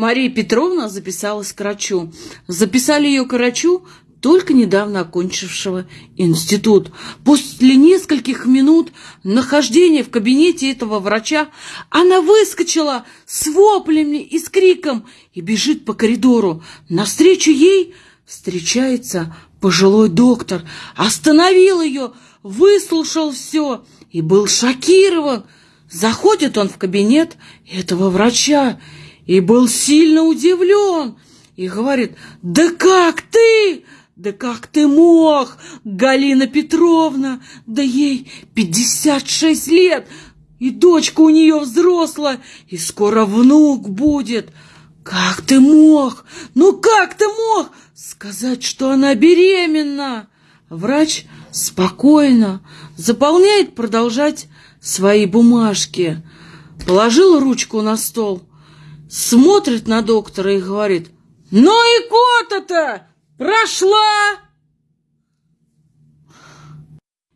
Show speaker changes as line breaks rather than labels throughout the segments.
Мария Петровна записалась к врачу. Записали ее к врачу, только недавно окончившего институт. После нескольких минут нахождения в кабинете этого врача она выскочила с воплями и с криком и бежит по коридору. Навстречу ей встречается пожилой доктор, остановил ее, выслушал все и был шокирован. Заходит он в кабинет этого врача и был сильно удивлен и говорит, «Да как ты? Да как ты мог, Галина Петровна? Да ей пятьдесят шесть лет, и дочка у нее взрослая, и скоро внук будет. Как ты мог? Ну как ты мог сказать, что она беременна?» Врач спокойно заполняет продолжать свои бумажки. Положил ручку на стол, смотрит на доктора и говорит, «Ну и кота-то прошла!»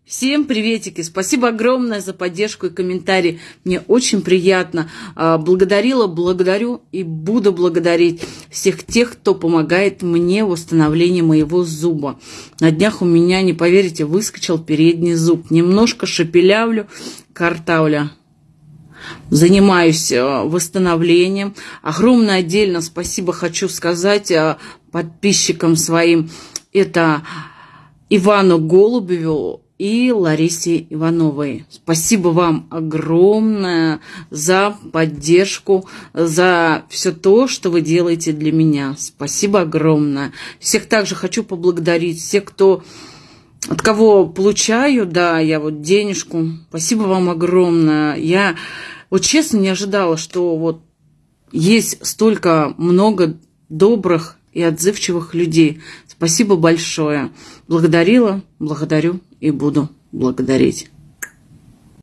Всем приветики! Спасибо огромное за поддержку и комментарии. Мне очень приятно. А, благодарила, благодарю и буду благодарить всех тех, кто помогает мне в восстановлении моего зуба. На днях у меня, не поверите, выскочил передний зуб. Немножко шепелявлю, картавля. Занимаюсь а, восстановлением. Огромное отдельно спасибо хочу сказать а, подписчикам своим. Это Ивану Голубеву, и Ларисе Ивановой. Спасибо вам огромное за поддержку, за все то, что вы делаете для меня. Спасибо огромное. Всех также хочу поблагодарить, всех, кто от кого получаю, да, я вот денежку. Спасибо вам огромное. Я вот честно не ожидала, что вот есть столько много добрых и отзывчивых людей. Спасибо большое. Благодарила, благодарю и буду благодарить.